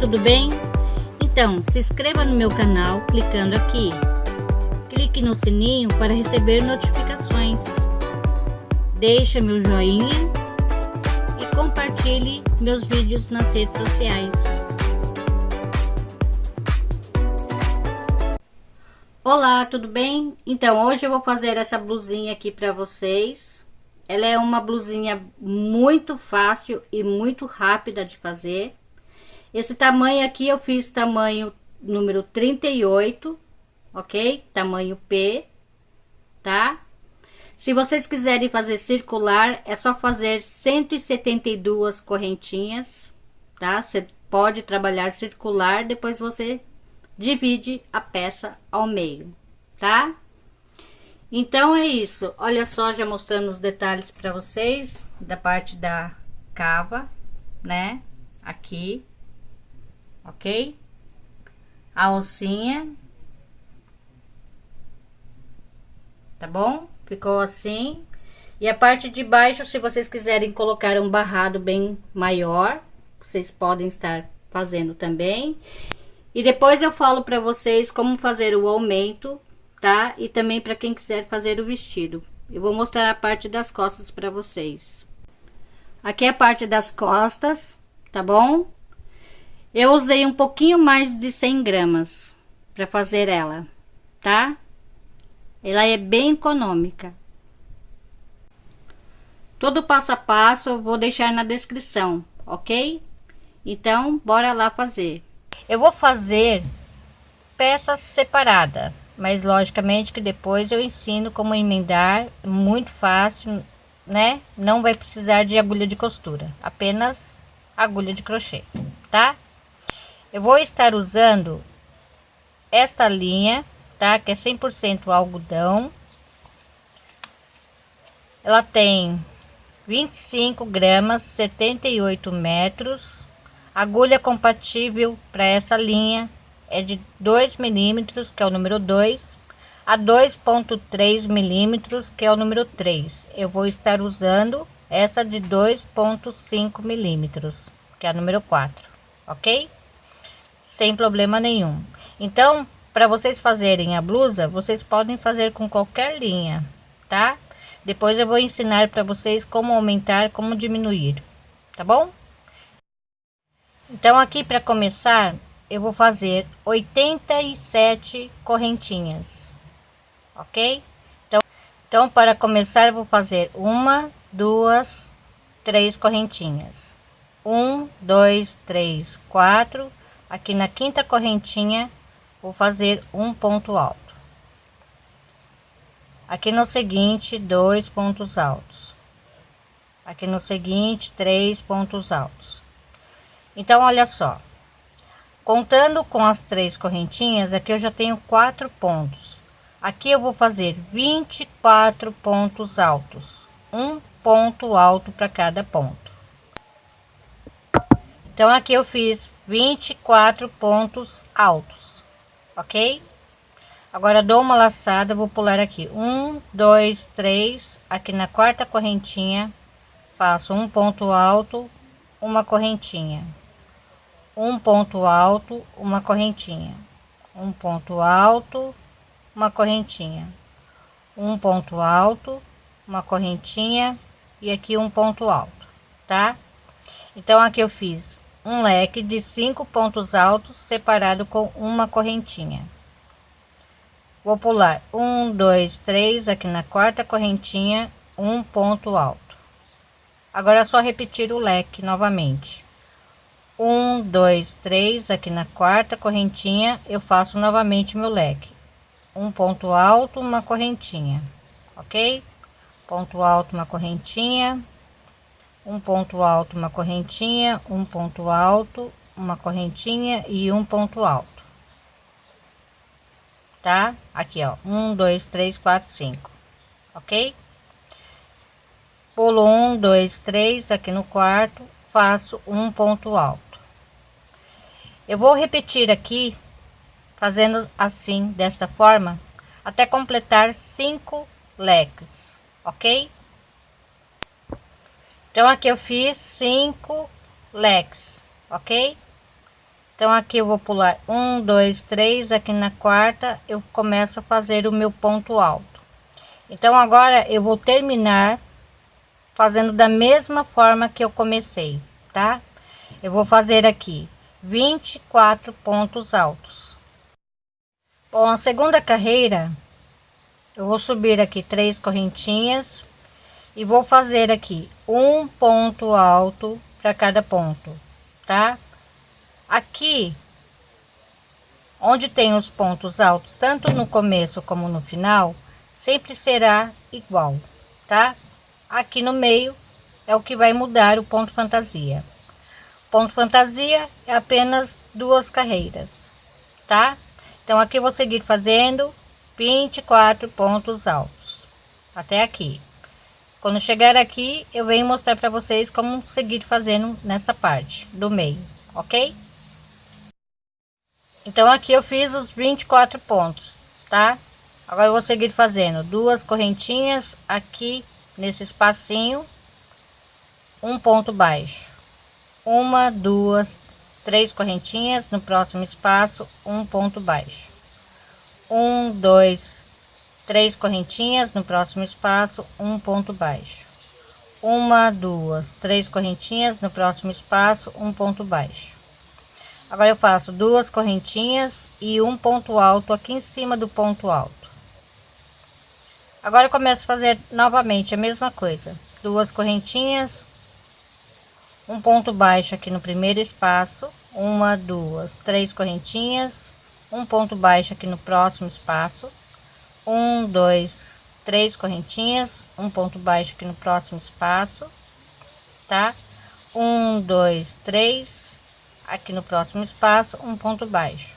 tudo bem? Então, se inscreva no meu canal clicando aqui. Clique no sininho para receber notificações. Deixe meu joinha e compartilhe meus vídeos nas redes sociais. Olá, tudo bem? Então, hoje eu vou fazer essa blusinha aqui para vocês. Ela é uma blusinha muito fácil e muito rápida de fazer. Esse tamanho aqui eu fiz tamanho número 38, ok? Tamanho P, tá? Se vocês quiserem fazer circular, é só fazer 172 correntinhas, tá? Você pode trabalhar circular, depois você divide a peça ao meio, tá? Então é isso. Olha só, já mostrando os detalhes para vocês da parte da cava, né? Aqui, ok? A alcinha. Tá bom? Ficou assim. E a parte de baixo, se vocês quiserem colocar um barrado bem maior, vocês podem estar fazendo também. E depois eu falo para vocês como fazer o aumento tá? E também para quem quiser fazer o vestido. Eu vou mostrar a parte das costas para vocês. Aqui é a parte das costas, tá bom? Eu usei um pouquinho mais de 100 gramas para fazer ela, tá? Ela é bem econômica. Todo passo a passo eu vou deixar na descrição, ok? Então, bora lá fazer. Eu vou fazer peças separadas mas logicamente que depois eu ensino como emendar, muito fácil, né? Não vai precisar de agulha de costura, apenas agulha de crochê, tá? Eu vou estar usando esta linha, tá? Que é 100% algodão. Ela tem 25 gramas, 78 metros. Agulha compatível para essa linha é de 2 milímetros, que é o número 2, a 2.3 milímetros, que é o número 3. Eu vou estar usando essa de 2.5 milímetros, que é a número 4, ok? Sem problema nenhum. Então, para vocês fazerem a blusa, vocês podem fazer com qualquer linha, tá? Depois eu vou ensinar para vocês como aumentar, como diminuir, tá bom? Então, aqui para começar, eu vou fazer 87 correntinhas, ok? Então, então para começar eu vou fazer uma, duas, três correntinhas. Um, dois, três, quatro. Aqui na quinta correntinha vou fazer um ponto alto. Aqui no seguinte, dois pontos altos. Aqui no seguinte, três pontos altos. Então, olha só Contando com as três correntinhas, aqui eu já tenho quatro pontos. Aqui eu vou fazer 24 pontos altos, um ponto alto para cada ponto. Então aqui eu fiz 24 pontos altos, ok? Agora dou uma laçada, vou pular aqui. Um, dois, três, aqui na quarta correntinha, faço um ponto alto, uma correntinha. Um ponto alto, uma correntinha, um ponto alto, uma correntinha, um ponto alto, uma correntinha. E aqui um ponto alto, tá? Então aqui eu fiz um leque de cinco pontos altos separado com uma correntinha. Vou pular um, dois, três aqui na quarta correntinha, um ponto alto. Agora é só repetir o leque novamente um dois três aqui na quarta correntinha eu faço novamente meu leque um ponto alto uma correntinha ok ponto alto uma correntinha um ponto alto uma correntinha um ponto alto uma correntinha e um ponto alto. Tá? Aqui ó. Um dois três quatro cinco. Ok? Pulo um dois três aqui no quarto faço um ponto alto. Eu vou repetir aqui, fazendo assim, desta forma, até completar cinco leques, ok? Então, aqui eu fiz cinco leques, ok? Então, aqui eu vou pular um, dois, três, aqui na quarta eu começo a fazer o meu ponto alto. Então, agora eu vou terminar fazendo da mesma forma que eu comecei, tá? Eu vou fazer aqui 24 pontos altos. Bom, a segunda carreira, eu vou subir aqui três correntinhas e vou fazer aqui um ponto alto para cada ponto, tá? Aqui, onde tem os pontos altos, tanto no começo como no final, sempre será igual, tá? Aqui no meio é o que vai mudar o ponto fantasia. Ponto fantasia é apenas duas carreiras, tá? Então aqui vou seguir fazendo 24 pontos altos até aqui. Quando chegar aqui, eu venho mostrar para vocês como seguir fazendo nessa parte do meio, ok? Então aqui eu fiz os 24 pontos, tá? Agora eu vou seguir fazendo duas correntinhas aqui nesse espacinho, um ponto baixo, uma, duas, três correntinhas no próximo espaço, um ponto baixo, um, dois, três correntinhas no próximo espaço, um ponto baixo, uma, duas, três correntinhas no próximo espaço, um ponto baixo Agora eu faço duas correntinhas e um ponto alto aqui em cima do ponto alto. Agora eu começo a fazer novamente a mesma coisa. Duas correntinhas, um ponto baixo aqui no primeiro espaço, uma, duas, três correntinhas, um ponto baixo aqui no próximo espaço, um, dois, três correntinhas, um ponto baixo aqui no próximo espaço, tá? Um, dois, três, aqui no próximo espaço um ponto baixo.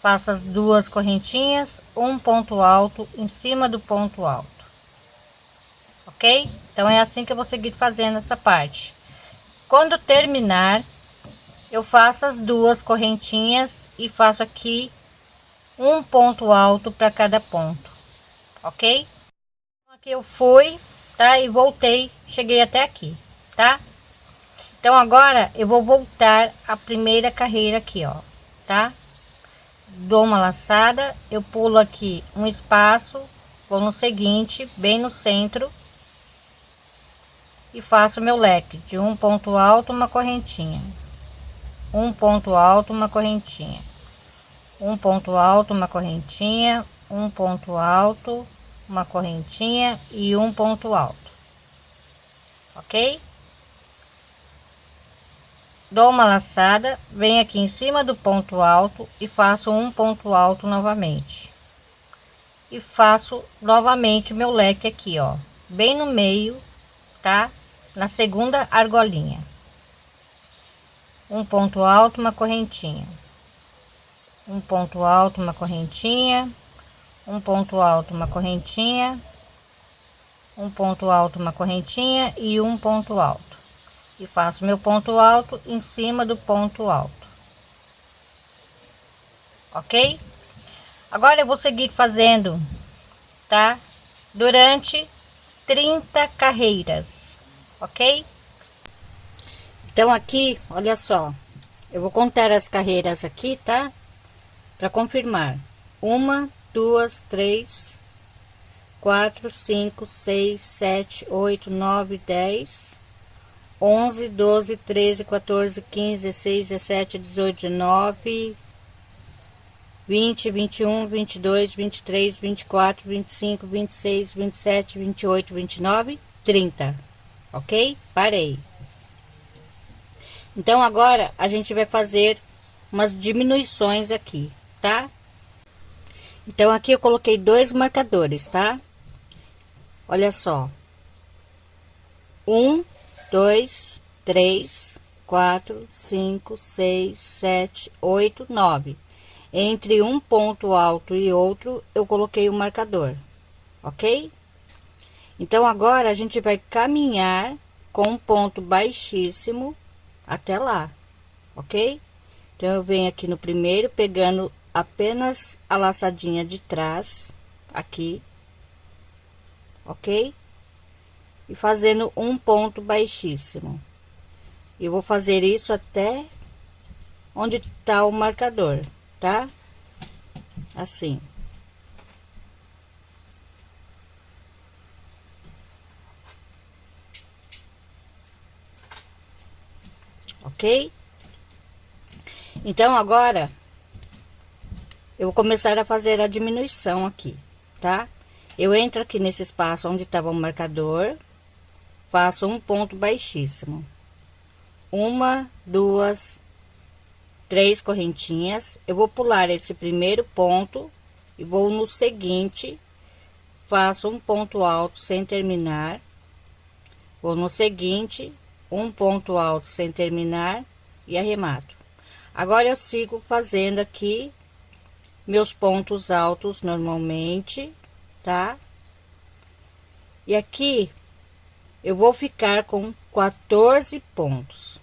Faço as duas correntinhas um ponto alto em cima do ponto alto ok? Então é assim que eu vou seguir fazendo essa parte. Quando terminar eu faço as duas correntinhas e faço aqui um ponto alto para cada ponto ok? Aqui eu fui tá? E voltei cheguei até aqui tá? Então agora eu vou voltar a primeira carreira aqui, ó, tá? Dou uma laçada, eu pulo aqui um espaço, vou no seguinte, bem no centro e faço meu leque de um ponto alto, uma correntinha, um ponto alto, uma correntinha, um ponto alto, uma correntinha, um ponto alto, uma correntinha. E um ponto alto, ok? dou uma laçada. Venho aqui em cima do ponto alto e faço um ponto alto novamente. E faço novamente meu leque aqui ó. Bem no meio tá? Na segunda argolinha. Um ponto alto uma correntinha um ponto alto uma correntinha. Um ponto alto uma correntinha. Um ponto alto uma correntinha. E um ponto alto. E faço meu ponto alto em cima do ponto alto. Ok? Agora eu vou seguir fazendo tá? Durante 30 carreiras. Ok? Então aqui olha só. Eu vou contar as carreiras aqui tá para confirmar uma duas três quatro cinco seis sete oito nove dez 11, 12, 13, 14, 15, 16, 17, 18, 19, 20, 21, 22, 23, 24, 25, 26, 27, 28, 29, 30. Ok? Parei. Então, agora a gente vai fazer umas diminuições aqui, tá? Então, aqui eu coloquei dois marcadores, tá? Olha só. Um dois, três, quatro, cinco, seis, sete, oito, nove. Entre um ponto alto e outro, eu coloquei o um marcador, ok? Então, agora a gente vai caminhar com um ponto baixíssimo até lá, ok? Então, eu venho aqui no primeiro, pegando apenas a laçadinha de trás, aqui, ok? e fazendo um ponto baixíssimo. Eu vou fazer isso até onde tá o marcador, tá? Assim. Ok? Então, agora, eu vou começar a fazer a diminuição aqui, tá? Eu entro aqui nesse espaço onde estava o marcador, faço um ponto baixíssimo. Uma, duas, três correntinhas. Eu vou pular esse primeiro ponto e vou no seguinte, faço um ponto alto sem terminar. Vou no seguinte, um ponto alto sem terminar e arremato. Agora eu sigo fazendo aqui meus pontos altos normalmente tá? E aqui eu vou ficar com 14 pontos,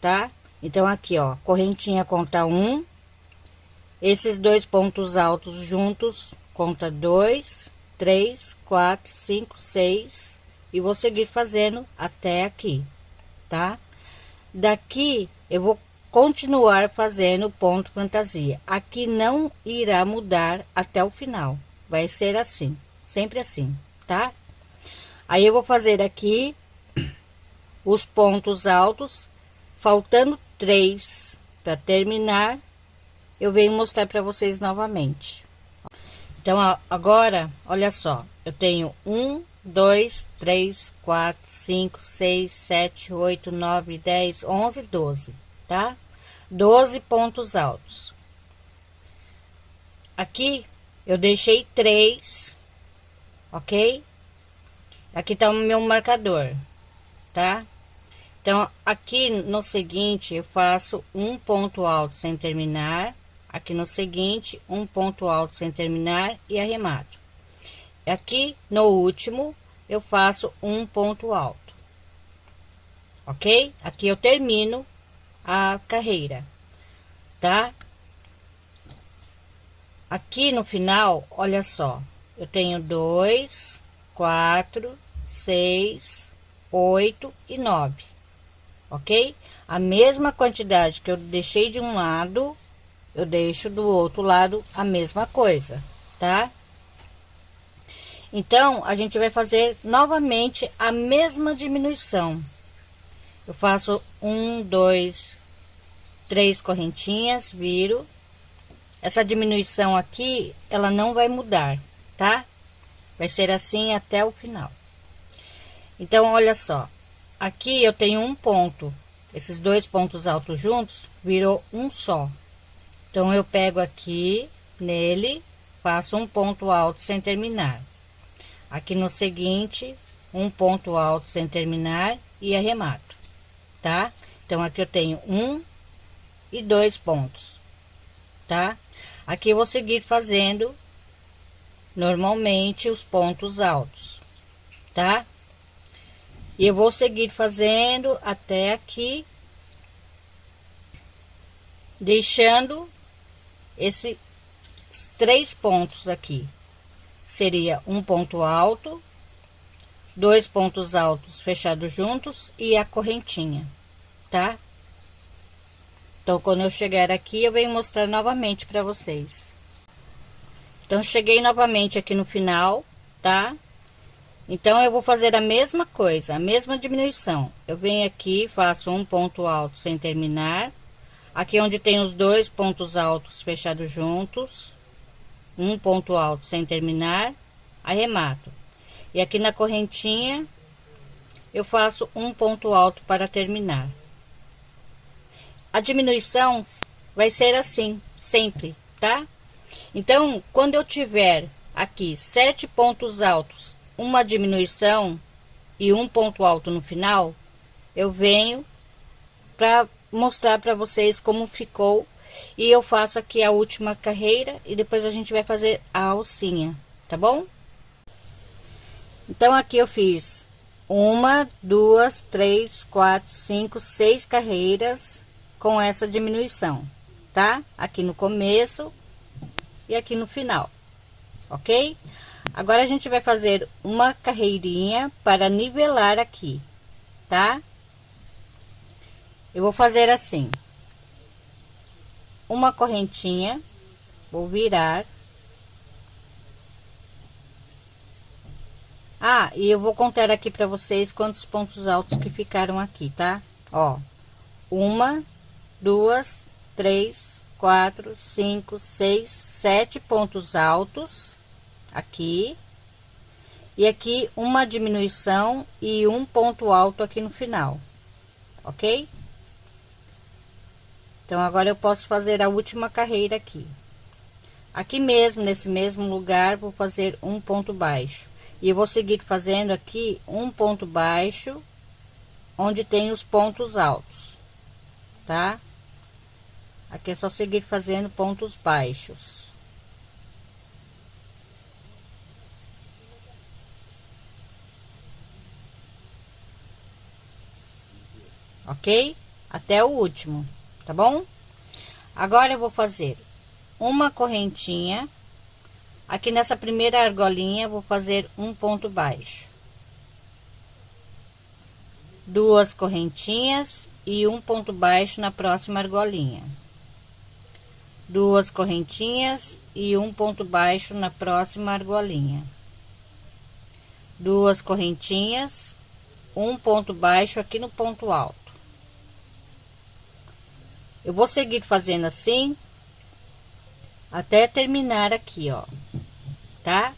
tá? Então, aqui, ó, correntinha conta um, esses dois pontos altos juntos conta dois, três, quatro, cinco, seis, e vou seguir fazendo até aqui, tá? Daqui eu vou continuar fazendo ponto fantasia. Aqui não irá mudar até o final. Vai ser assim, sempre assim, tá? Aí eu vou fazer aqui os pontos altos, faltando três para terminar, eu venho mostrar para vocês novamente. Então, agora, olha só, eu tenho um, dois, três, quatro, cinco, seis, sete, oito, nove, dez, onze, doze, tá? Doze pontos altos. Aqui eu deixei três, ok? Aqui tá o meu marcador, tá? Então, aqui no seguinte, eu faço um ponto alto sem terminar. Aqui no seguinte, um ponto alto sem terminar e arremato. Aqui no último, eu faço um ponto alto. Ok? Aqui eu termino a carreira, tá? Aqui no final, olha só, eu tenho dois, quatro, seis, oito e nove, ok? A mesma quantidade que eu deixei de um lado, eu deixo do outro lado a mesma coisa, tá? Então, a gente vai fazer novamente a mesma diminuição. Eu faço um, dois, três correntinhas, viro essa diminuição aqui, ela não vai mudar, tá? Vai ser assim até o final. Então, olha só. Aqui eu tenho um ponto. Esses dois pontos altos juntos virou um só. Então, eu pego aqui nele, faço um ponto alto sem terminar. Aqui no seguinte, um ponto alto sem terminar e arremato, tá? Então, aqui eu tenho um e dois pontos, tá? Aqui eu vou seguir fazendo normalmente os pontos altos, tá? E eu vou seguir fazendo até aqui, deixando esses três pontos aqui. Seria um ponto alto, dois pontos altos fechados juntos e a correntinha, tá? Então, quando eu chegar aqui, eu venho mostrar novamente para vocês. Então, cheguei novamente aqui no final, tá? Então, eu vou fazer a mesma coisa, a mesma diminuição. Eu venho aqui, faço um ponto alto sem terminar. Aqui onde tem os dois pontos altos fechados juntos. Um ponto alto sem terminar, arremato. E aqui na correntinha, eu faço um ponto alto para terminar. A diminuição vai ser assim, sempre, tá? Então, quando eu tiver aqui sete pontos altos, uma diminuição e um ponto alto no final, eu venho para mostrar para vocês como ficou e eu faço aqui a última carreira e depois a gente vai fazer a alcinha, tá bom? Então, aqui eu fiz uma, duas, três, quatro, cinco, seis carreiras com essa diminuição, tá? Aqui no começo e aqui no final, ok? Agora a gente vai fazer uma carreirinha para nivelar aqui, tá? Eu vou fazer assim. uma correntinha, vou virar. Ah, e eu vou contar aqui para vocês quantos pontos altos que ficaram aqui, tá? Ó, uma, duas, três, quatro, cinco, seis, sete pontos altos aqui. E aqui uma diminuição e um ponto alto aqui no final, ok? Então, agora eu posso fazer a última carreira aqui. Aqui mesmo, nesse mesmo lugar, vou fazer um ponto baixo. E eu vou seguir fazendo aqui um ponto baixo, onde tem os pontos altos, tá? Aqui é só seguir fazendo pontos baixos. Ok? Até o último tá bom? Agora eu vou fazer uma correntinha. Aqui nessa primeira argolinha, vou fazer um ponto baixo. Duas correntinhas e um ponto baixo na próxima argolinha. Duas correntinhas e um ponto baixo na próxima argolinha. Duas correntinhas, um ponto baixo aqui no ponto alto eu vou seguir fazendo assim até terminar aqui, ó, tá?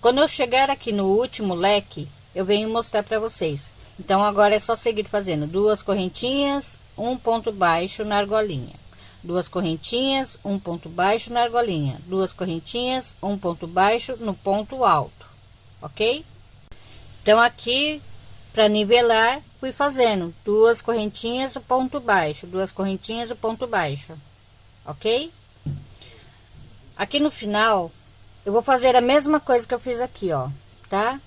Quando eu chegar aqui no último leque, eu venho mostrar para vocês. Então, agora é só seguir fazendo duas correntinhas, um ponto baixo na argolinha. Duas correntinhas, um ponto baixo na argolinha. Duas correntinhas, um ponto baixo no ponto alto, ok? Então, aqui, para nivelar, fui fazendo duas correntinhas o ponto baixo duas correntinhas o ponto baixo ok aqui no final eu vou fazer a mesma coisa que eu fiz aqui ó tá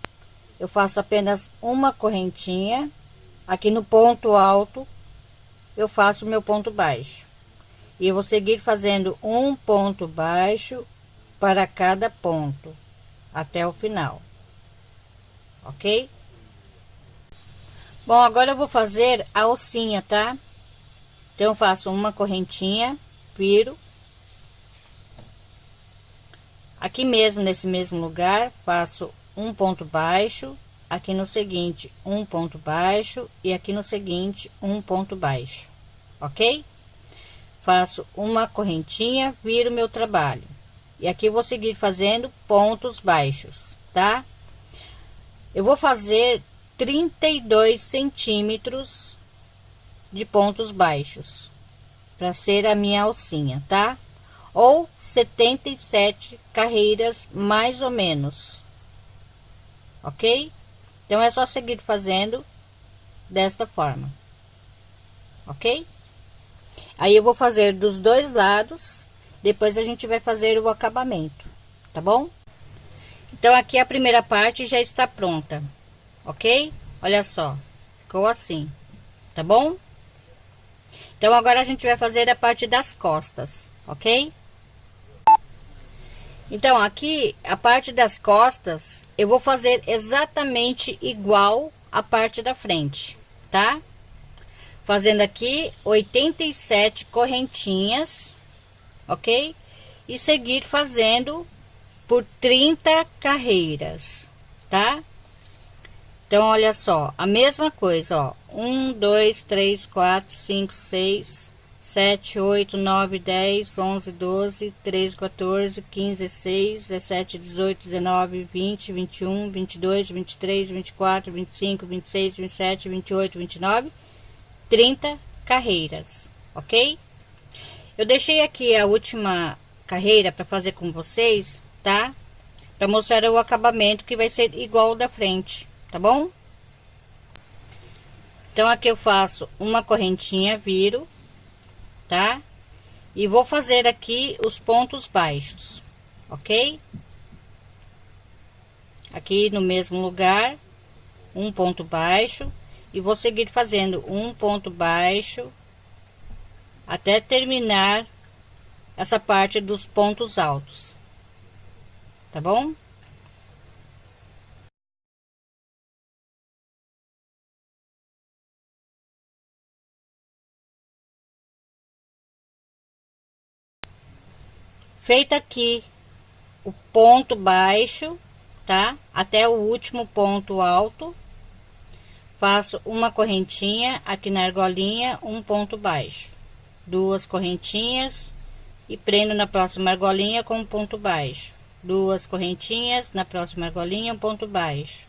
eu faço apenas uma correntinha aqui no ponto alto eu faço meu ponto baixo e eu vou seguir fazendo um ponto baixo para cada ponto até o final ok Bom, agora eu vou fazer a alcinha, tá? Então, faço uma correntinha, viro. Aqui mesmo, nesse mesmo lugar, faço um ponto baixo. Aqui no seguinte, um ponto baixo. E aqui no seguinte, um ponto baixo. Ok? Faço uma correntinha, viro meu trabalho. E aqui vou seguir fazendo pontos baixos, tá? Eu vou fazer 32 centímetros de pontos baixos para ser a minha alcinha, tá? Ou 77 carreiras mais ou menos, ok? Então é só seguir fazendo desta forma, ok? Aí eu vou fazer dos dois lados, depois a gente vai fazer o acabamento, tá bom? Então aqui a primeira parte já está pronta ok? Olha só, ficou assim, tá bom? Então, agora a gente vai fazer a parte das costas, ok? Então, aqui, a parte das costas, eu vou fazer exatamente igual a parte da frente, tá? Fazendo aqui 87 correntinhas, ok? E seguir fazendo por 30 carreiras, tá? Então, olha só, a mesma coisa, ó. Um, dois, três, quatro, cinco, seis, sete, oito, nove, dez, onze, doze, treze, 14, 15, 16, 17, 18, 19, 20, 21, 22, 23, 24, 25, 26, 27, 28, 29, 30 carreiras, ok? Eu deixei aqui a última carreira para fazer com vocês, tá? Para mostrar o acabamento que vai ser igual da frente tá bom? Então, aqui eu faço uma correntinha, viro, tá? E vou fazer aqui os pontos baixos, ok? Aqui no mesmo lugar, um ponto baixo, e vou seguir fazendo um ponto baixo até terminar essa parte dos pontos altos, tá bom? Feito aqui o ponto baixo tá? Até o último ponto alto. Faço uma correntinha aqui na argolinha um ponto baixo. Duas correntinhas e prendo na próxima argolinha com um ponto baixo. Duas correntinhas na próxima argolinha um ponto baixo.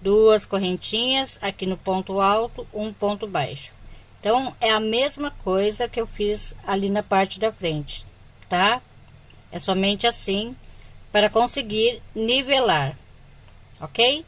Duas correntinhas aqui no ponto alto um ponto baixo. Então é a mesma coisa que eu fiz ali na parte da frente tá? É somente assim para conseguir nivelar ok